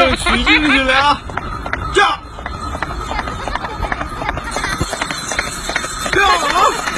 大车取进去了啊！驾！驾！